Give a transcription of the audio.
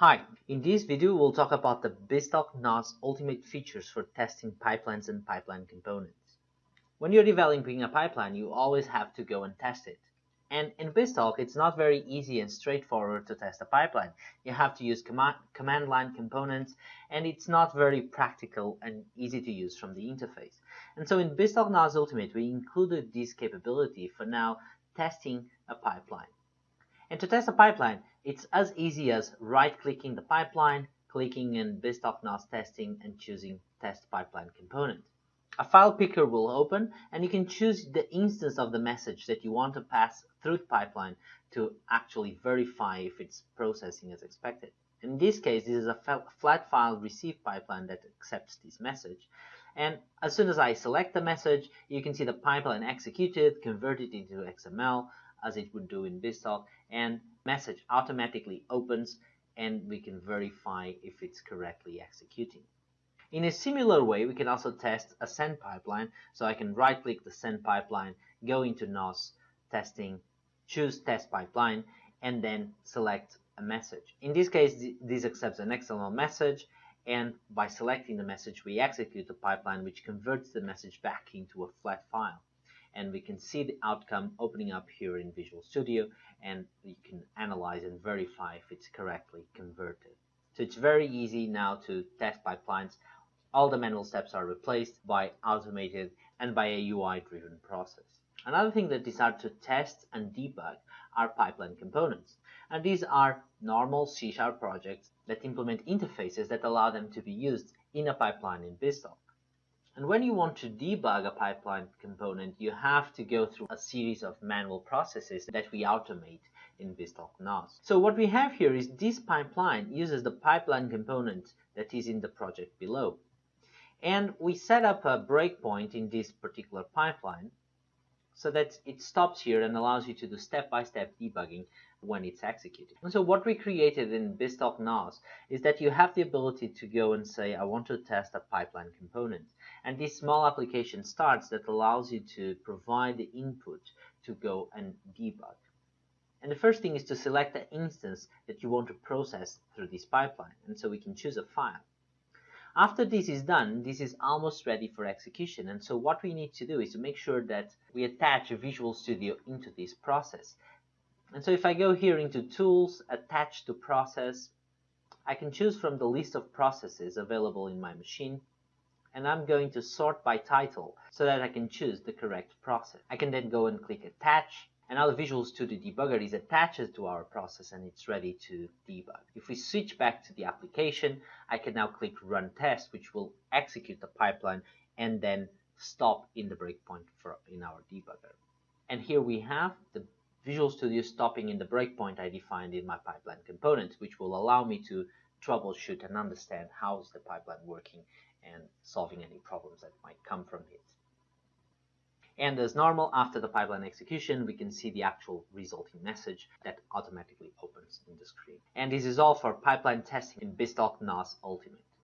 Hi, in this video we'll talk about the BizTalk NOS ultimate features for testing pipelines and pipeline components. When you're developing a pipeline, you always have to go and test it. And in BizTalk, it's not very easy and straightforward to test a pipeline. You have to use command, command line components, and it's not very practical and easy to use from the interface. And so in BizTalk NOS Ultimate, we included this capability for now testing a pipeline. And to test a pipeline, it's as easy as right-clicking the pipeline, clicking in BizTalk NOS testing and choosing test pipeline component. A file picker will open and you can choose the instance of the message that you want to pass through the pipeline to actually verify if it's processing as expected. In this case, this is a flat file receive pipeline that accepts this message. And as soon as I select the message, you can see the pipeline executed, converted into XML, as it would do in BizTalk and message automatically opens and we can verify if it's correctly executing. In a similar way, we can also test a send pipeline. So I can right click the send pipeline, go into NOS testing, choose test pipeline, and then select a message. In this case, this accepts an XML message and by selecting the message, we execute the pipeline which converts the message back into a flat file and we can see the outcome opening up here in Visual Studio and you can analyze and verify if it's correctly converted. So it's very easy now to test pipelines. All the manual steps are replaced by automated and by a UI driven process. Another thing that is hard to test and debug are pipeline components. And these are normal C Sharp projects that implement interfaces that allow them to be used in a pipeline in BizTalk. And when you want to debug a pipeline component, you have to go through a series of manual processes that we automate in BizTalk NOS. So what we have here is this pipeline uses the pipeline component that is in the project below. And we set up a breakpoint in this particular pipeline so that it stops here and allows you to do step-by-step -step debugging when it's executed. And so what we created in BizTalk NOS is that you have the ability to go and say, I want to test a pipeline component. And this small application starts that allows you to provide the input to go and debug. And the first thing is to select the instance that you want to process through this pipeline. And so we can choose a file. After this is done, this is almost ready for execution. And so what we need to do is to make sure that we attach a Visual Studio into this process. And so if I go here into Tools, Attach to Process, I can choose from the list of processes available in my machine, and I'm going to sort by title so that I can choose the correct process. I can then go and click Attach, and now the Visual Studio Debugger is attached to our process and it's ready to debug. If we switch back to the application, I can now click Run Test, which will execute the pipeline and then stop in the breakpoint for, in our debugger. And here we have the Visual Studio stopping in the breakpoint I defined in my pipeline component, which will allow me to troubleshoot and understand how is the pipeline working and solving any problems that might come from it. And as normal, after the pipeline execution, we can see the actual resulting message that automatically opens in the screen. And this is all for pipeline testing in BizTalk NOS Ultimate.